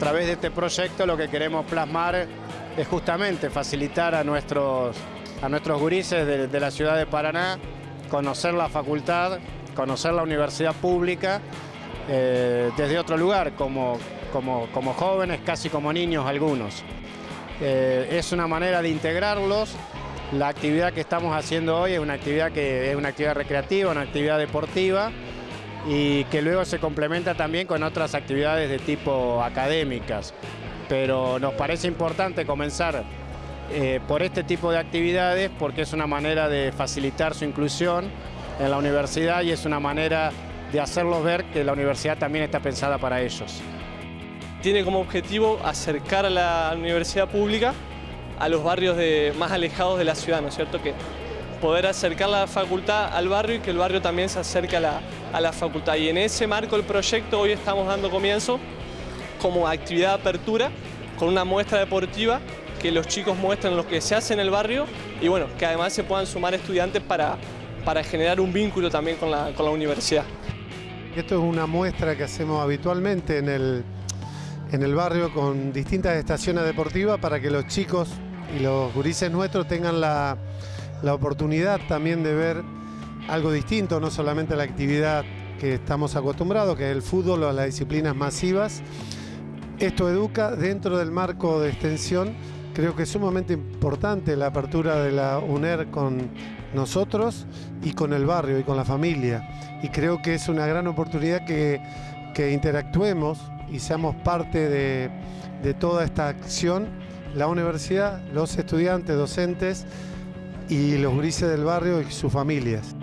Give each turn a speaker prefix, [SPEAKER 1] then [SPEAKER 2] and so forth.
[SPEAKER 1] través de este proyecto lo que queremos plasmar es justamente facilitar a nuestros, a nuestros gurises de, la ciudad de Paraná conocer la facultad, conocer la universidad pública eh, desde otro lugar, como, como, como, jóvenes, casi como niños algunos. Eh, es una manera de integrarlos. La actividad que estamos haciendo hoy es una actividad que es una actividad recreativa, una actividad deportiva y que luego se complementa también con otras actividades de tipo académicas. Pero nos parece importante comenzar eh, por este tipo de actividades porque es una manera de facilitar su inclusión en la universidad y es una manera de hacerlos ver que la universidad también está pensada para ellos.
[SPEAKER 2] Tiene como objetivo acercar a la universidad pública a los barrios más alejados de la ciudad, ¿no es cierto? Que poder acercar la facultad al barrio y que el barrio también se acerque a la, a la facultad. Y en ese marco el proyecto hoy estamos dando comienzo como actividad de apertura con una muestra deportiva que los chicos muestren lo que se hace en el barrio y bueno, que además se puedan sumar estudiantes para, para generar un vínculo también con la, con la universidad.
[SPEAKER 3] Esto es una muestra que hacemos habitualmente en el, en el barrio con distintas estaciones deportivas para que los chicos y los gurises nuestros tengan la, la oportunidad también de ver algo distinto, no solamente la actividad que estamos acostumbrados, que es el fútbol o las disciplinas masivas. Esto educa dentro del marco de extensión. Creo que es sumamente importante la apertura de la UNER con nosotros y con el barrio y con la familia. Y creo que es una gran oportunidad que, que interactuemos y seamos parte de, de toda esta acción. La universidad, los estudiantes, docentes, y los grises del barrio y sus familias.